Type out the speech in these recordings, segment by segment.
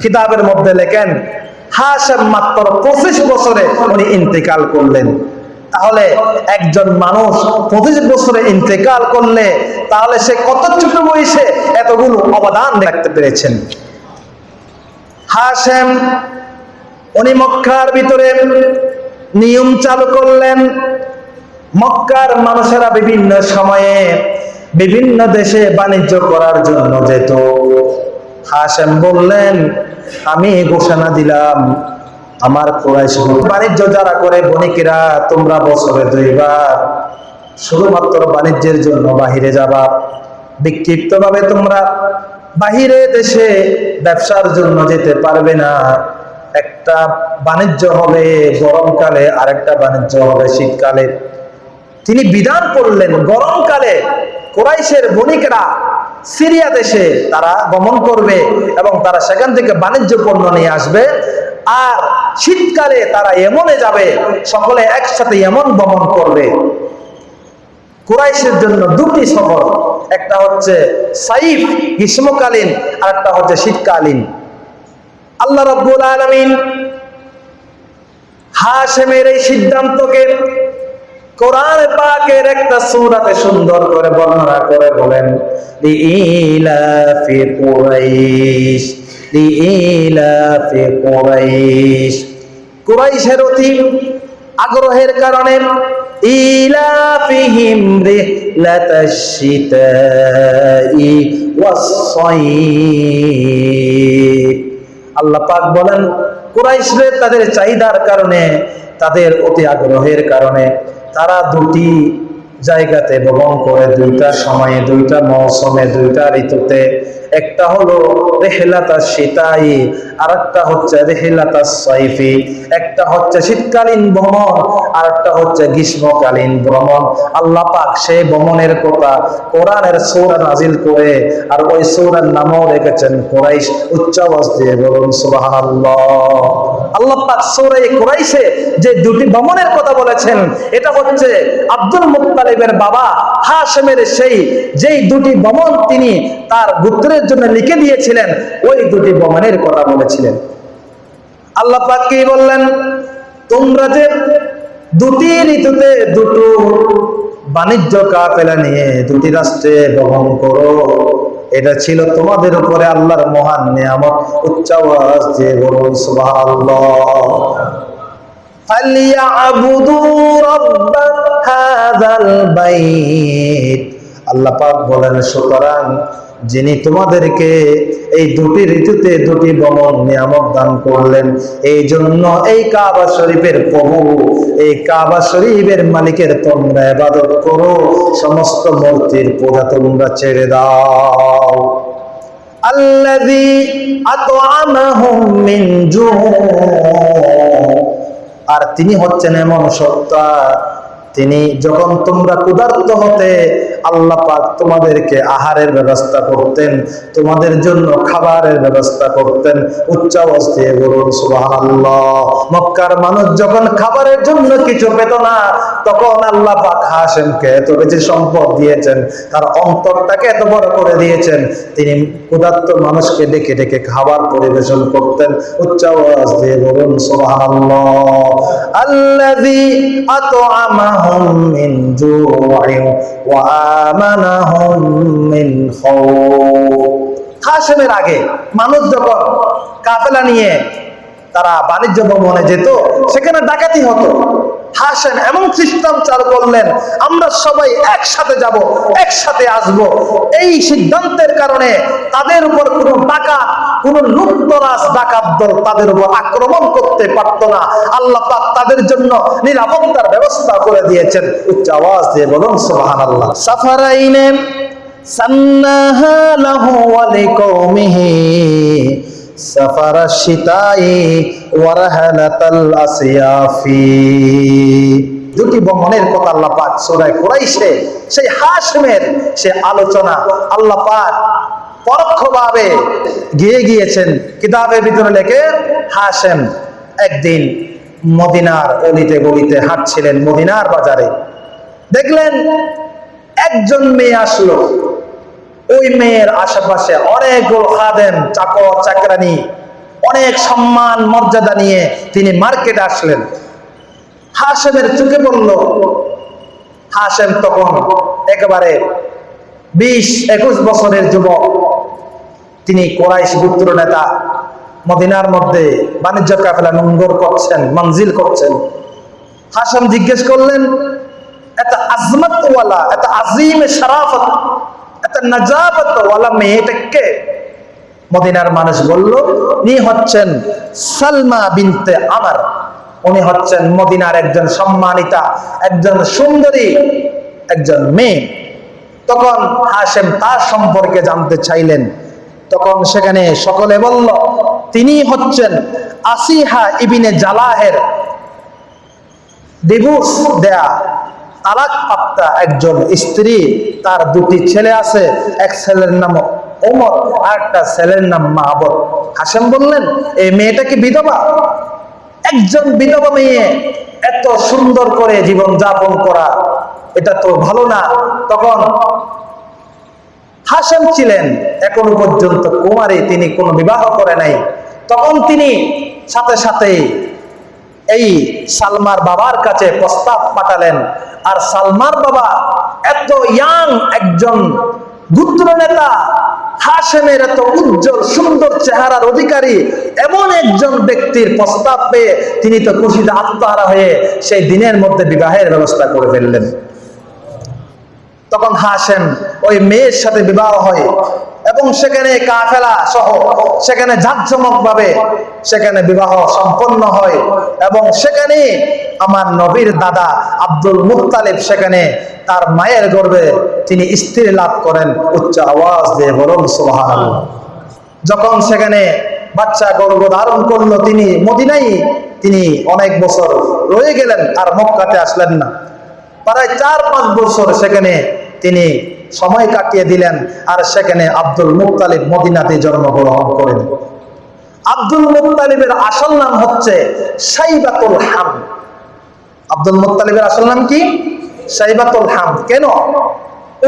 কিতাবের মধ্যে লেখেন হাসেম মাত্র পঁচিশ বছরে উনি ইন্তেকাল করলেন। তাহলে একজন মানুষ পঁচিশ বছরে ইন্তেকাল করলে তাহলে সে কত ছোট বয়সে এতগুলো অবদান রাখতে পেরেছেন? হাসেম উনি মক্কার ভিতরে নিয়ম চালু করলেন। মক্কার মানুষেরা বিভিন্ন সময়ে বিভিন্ন দেশে বাণিজ্য করার জন্য যেত। হাসেম বললেন, আমি ঘোষণা দিলাম, আমার কোরাইশ বাণিজ্য যারা করে, বণিকেরা, তোমরা বছরে দুইবার শুধুমাত্র বাণিজ্যের জন্য বাহিরে যাবা। বিক্ষিপ্ত ভাবে তোমরা বাহিরে দেশে ব্যবসার জন্য যেতে পারবে না। একটা বাণিজ্য হবে গরমকালে, আরেকটা বাণিজ্য হবে শীতকালে। তিনি বিধান করলেন, গরমকালে কোরাইশের বণিকরা সিরিয়া দেশে তারা গমন করবে এবং তারা সেখান থেকে বাণিজ্য পণ্য নিয়ে আসবে। আর শীতকালে তারা এমনে যাবে, সকলে একসাথে এমন ভ্রমণ করবে। কুরাইশের জন্য দুটি সফর, একটা হচ্ছে সাইফ গ্রীষ্মকালীন আর একটা হচ্ছে শীতকালীন। আল্লাহ রব্বুল আলমিন হাশেমের এই সিদ্ধান্তকে কোরআন পাকের একটা সূরাতে সুন্দর করে বর্ণনা করে বলেন, লিইলাফি কুরাইশ লিইলাফি কুরাইশ। কুরাইশের অতি আগ্রহের কারণে, ইলাফিহিম রিহলাতাশ শিতাই ওয়াস-সাইফ আল্লাহ পাক বলেন, কুরাইশরে তাদের চাহিদার কারণে, তাদের অতি আগ্রহের কারণে তারা দুটি জায়গাতে ভ্রমণ করে, দুইটা সময়ে, দুইটা মৌসুমে, দুইটা ঋতুতে। একটা হলো রেহেলাতা শীতাই আর একটা হচ্ছে রেহেলাতা সাইফি, একটা হচ্ছে শীতকালীন ভ্রমণ আর একটা হচ্ছে গ্রীষ্মকালীন ভ্রমণ। আল্লাহ পাক সেই ভ্রমণের কথা কোরআনের সৌরা নাজিল করে আর ওই সৌরার নামও রেখেছেন কোরাইশ। উচ্চ আওয়াজ দিয়ে বলুন, সুবহানাল্লাহ। আল্লাহ পাক সৌরাই কোরাইশে যে দুটি ভ্রমণের কথা বলেছেন, এটা হচ্ছে আব্দুল মুত্তালিবের বাবা হাশেমের সেই, যেই দুটি ভ্রমণ তিনি তার গোত্রের আমাদের জন্য লিখে দিয়েছিলেন, ওই দুটি বমানের কথা বলেছিলেন। আল্লাহ পাককে বললেন? তোমরা যে দুটি ঋতুতে দুটো বাণিজ্য কাফেলা নিয়ে দুটি রাষ্ট্রে ভ্রমণ করো, এটা ছিল তোমাদের উপরে আল্লাহর মহান নিয়ামত। উচ্চাবাস যে বলুন সুবাহ আল্লাহ পাক বলেন, সুতরাং যিনি তোমাদেরকে এই দুটি ঋতুতে দুটি ভ্রমণ নিয়ামক দান করলেন, এই জন্য এই কাবা শরীফের প্রভু, এই কাবা শরীফের মালিকের তোমরা ইবাদত করো, সমস্ত মূর্তির পূজা তোমরা ছেড়ে দাও। আর তিনি হচ্ছেন এমন সত্তা তিনি যখন তোমরা ক্ষুধার্ত হতে আল্লাহ পাক তোমাদেরকে আহারের ব্যবস্থা করতেন, তোমাদের জন্য খাবারের ব্যবস্থা করতেন, উচ্চ অবস্থায় বলুন, সুবহানাল্লাহ। মক্কার মানুষ যখন খাবারের জন্য কিছু পেত না, তখন আল্লাহ পাক হাসেমকে এত বেশি সম্পদ দিয়েছেন, তার অন্তরটাকে এত বড় করে দিয়েছেন, তিনি ক্ষুধার্ত মানুষকে ডেকে ডেকে খাবার পরিবেশন করতেন, উচ্চ আওয়াজ দিয়ে বলুন, সুবহানাল্লাহ। আল্লাযী আত'আমাহুম মিন من جوع وآمنهم من خوف. হাশেমের আগে মানুষ যখন কাফেলা নিয়ে তারা বাণিজ্য ভবনে যেত, সেখানে ডাকাতি হতো। হাসেন এমন সিস্টেম চালু করলেন আমরা সবাই একসাথে যাব, একসাথে আসব। এই সিদ্ধান্তের কারণে তাদের উপর কোনো ডাকাত কোন লুপ্তরাজ ডাকাত দল তাদের উপর আক্রমণ করতে পারতো না। আল্লাহ তাদের জন্য নিরাপত্তার ব্যবস্থা করে দিয়েছেন। উচ্চ আওয়াজ দিয়ে বলুন, সুবহানাল্লাহ। সাফারাইনে সান্নাহা লাহু ওয়া লিকৌমিহি سفر الشتاء ورهلة الأصياف দুটি ভ্রমণের কথা আল্লাহ পাক সূরায়ে কুরাইশে সেই হাশমের সে আলোচনা আল্লাহ পাক পরোক্ষভাবে গিয়ে গিয়েছেন কিতাবের ভিতরে লেখে হাশেম একদিন মদিনার অলিতে গলিতে হাঁটছিলেন মদিনার বাজারে দেখলেন একজন মেয়ে আসলো ওই মেয়ের আশেপাশে অনেকগুলো খাদেম, চাকর, চাকরানি, অনেক সম্মান, মর্যাদা নিয়ে তিনি মার্কেটে আসলেন। হাসেমের চোখে পড়ল। হাসেম তখন একেবারে বিশ একুশ বছরের যুবক। তিনি কোরাইশ গোত্র নেতা, মদিনার মধ্যে বাণিজ্য কাফেলা নোঙ্গর করছেন, মঞ্জিল করছেন। হাসেম জিজ্ঞেস করলেন, এত আজমতওয়ালা এত আজিম শারাফত মদিনার মানুষ বলল হচ্ছেন সালমা বিনতে আমার উনি হচ্ছেন মদিনার একজন সম্মানিতা, একজন সুন্দরী, একজন মেয়ে। তখন হাসেম তার সম্পর্কে জানতে চাইলেন। তখন সেখানে সকলে বলল, তিনি হচ্ছেন আসিহা ইবিনে জালাহের ডিভোর্স দেয়া তালাক একজন স্ত্রী, তার দুটি ছেলে আছে, এক ছেলের নাম ওমর আর একটা ছেলের নাম মাহবত হাসেম বললেন এই মেয়েটা কি বিধবা? একজন বিধবা মেয়ে, এত সুন্দর করে জীবন যাপন করা, এটা তো ভালো না। তখন হাসেম ছিলেন, এখনও পর্যন্ত কুমারী, তিনি কোনো বিবাহ করে নাই। তখন তিনি সাথে সাথে এই সালমার বাবার কাছে প্রস্তাব পাঠালেন। আর সালমার বাবা এত ইয়াং একজন গুত্র নেতা হাসেমের এত উজ্জ্বল, সুন্দর চেহারার অধিকারী, এমন একজন ব্যক্তির প্রস্তাব পেয়ে তিনি তো খুশিতে আত্মহারা হয়ে সেই দিনের মধ্যে বিবাহের ব্যবস্থা করে ফেললেন। তখন হাসেম ওই মেয়ের সাথে বিবাহ হয়। এবং সেখানে কাফেলা সহ সেখানে জাঁকজমক ভাবে সেখানে বিবাহ সম্পন্ন হয় এবং সেখানে আমার নবীর দাদা আব্দুল মুক্তালিব সেখানে তার মায়ের গর্ভে তিনি স্ত্রী লাভ করেন উচ্চ আওয়াজ দিয়ে বলুন সুবহান যখন সেখানে বাচ্চা গর্ব ধারণ করল তিনি মদিনাই তিনি অনেক বছর রয়ে গেলেন আর মক্কাতে আসলেন না। প্রায় চার পাঁচ বছর সেখানে তিনি সময় কাটিয়ে দিলেন আর সেখানে আব্দুল মুক্তালিব মদিনাতে জন্মগ্রহণ করেন। আব্দুল মুক্তালিবের আসল নাম হচ্ছে সাইবাতুল হাম। আব্দুল মুক্তালিবের আসল নাম কি? সাইবাতুল হাম। কেন?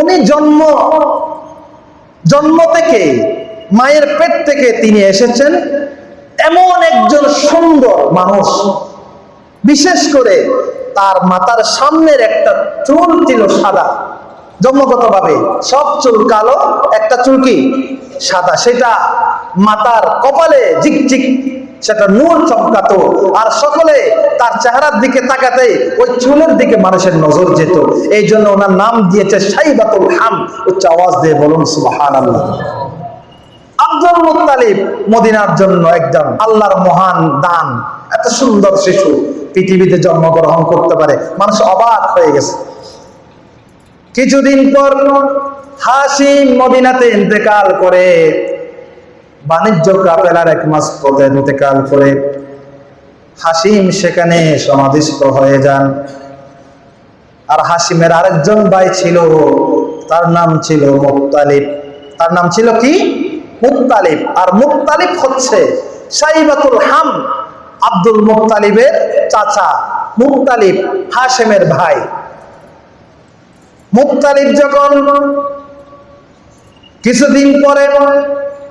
উনি জন্ম জন্ম থেকে, মায়ের পেট থেকে তিনি এসেছেন এমন একজন সুন্দর মানুষ। বিশেষ করে তার মাথার সামনের একটা চুল ছিল সাদা। জন্মগতভাবে সব চুল কালো, একটা চুল কি? সাদা। সেটা মাতার কপালে ঝিকঝিক সেটা নূর চমকাতো। আর সকলে তার চেহারার দিকে তাকাতে ওই চুলের দিকে মানুষের নজর যেত। এই জন্য ওনার নাম দিয়েছে সাইবাতুল হাম, উচ্চ আওয়াজ দিয়ে বলুন সুবাহান আল্লাহ আব্দুল মুত্তালিব মদিনার জন্য একজন আল্লাহর মহান দান। এত সুন্দর শিশু, পৃথিবীতে জন্মগ্রহণ করতে পারে। মানুষ অবাক হয়ে গেছে। কিছুদিন পর হাসিম মদিনাতে ইন্তেকাল করে, বাণিজ্য কাপেলার এক মাস পথে ইন্তেকাল করে। হাসিম সেখানে সমাধিস্থ হয়ে যান। আর হাসিমের আরেকজন ভাই ছিল, তার নাম ছিল মুক্তালিব তার নাম ছিল কি? মুক্তালিব আর মুক্তালিব হচ্ছে সাইবাতুল হাম, আব্দুল মুক্তালিবের চাচা। মুক্তালিব হাসেমের ভাই। মুক্তালিব যখন কিছুদিন পরে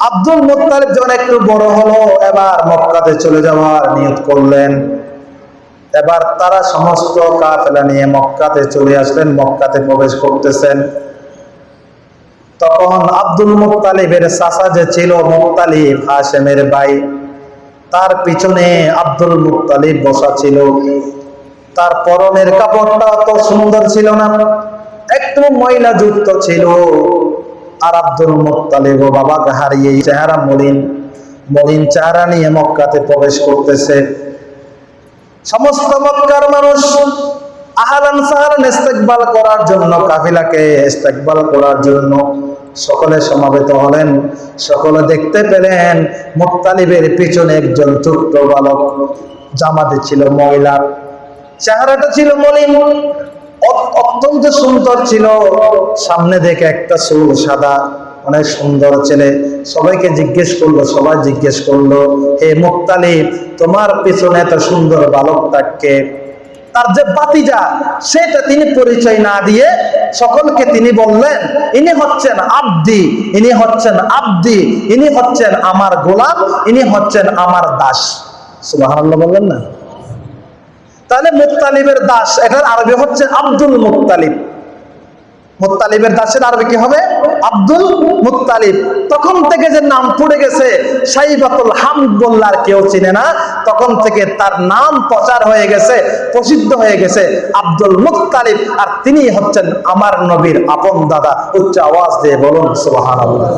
আব্দুল মুক্তালিব যখন একটু বড় হলো, এবার মক্কাতে চলে যাওয়ার নিয়ত করলেন। এবার তারা সমস্ত কাফেলা নিয়ে মক্কাতে চলে আসলেন, মক্কাতে প্রবেশ করতেছেন। তখন আব্দুল মুক্তালিবের চাচা যে ছিল, মুক্তালিব হাসেমের ভাই, তার পিছনে আব্দুল মুক্তালিব বসা ছিল। তার পরনের কাপড়টা অত সুন্দর ছিল না। একটু ময়লা যুক্ত ছিল। আর আব্দুল মুক্তালিব ও বাবাকে হারিয়ে চেহারা মলিন মলিন চেহারা নিয়ে মক্কাতে প্রবেশ করতেছে। সমস্ত মক্কার মানুষ আহালান সাহারান করার জন্য, কাফিলাকে করার জন্য সকলে সমাবেত হলেন। সকলে দেখতে পেলেন পিছনে একজন বালক। জামাতে ছিল মহিলা চেহারাটা ছিল মলিন। অত্যন্ত সুন্দর ছিল। সামনে দেখে একটা চুল সাদা, অনেক সুন্দর ছেলে। সবাইকে জিজ্ঞেস করল, সবাই জিজ্ঞেস করল, হে মুক্তালিব তোমার পিছনে এত সুন্দর বালক বালকটাকে তার যে বাতিজা, সেটা তিনি পরিচয় না দিয়ে সকলকে তিনি বললেন, ইনি হচ্ছেন আব্দি, ইনি হচ্ছেন আব্দি, ইনি হচ্ছেন আমার গোলাম, ইনি হচ্ছেন আমার দাস। সুবহানাল্লাহ বললেন না? তাহলে মুক্তালিবের দাস, এটার আরবি হচ্ছে আব্দুল মুক্তালিব মুত্তালিবের দাসের আরবি কি হবে? আব্দুল মুত্তালিব তখন থেকে যে নাম পড়ে গেছে, সাইবাতুল হামদ বললে আর কেউ চিনে না। তখন থেকে তার নাম প্রচার হয়ে গেছে, প্রসিদ্ধ হয়ে গেছে আব্দুল মুত্তালিব আর তিনি হচ্ছেন আমার নবীর আপন দাদা। উচ্চ আওয়াজ দিয়ে বলুন, সুবহানাল্লাহ।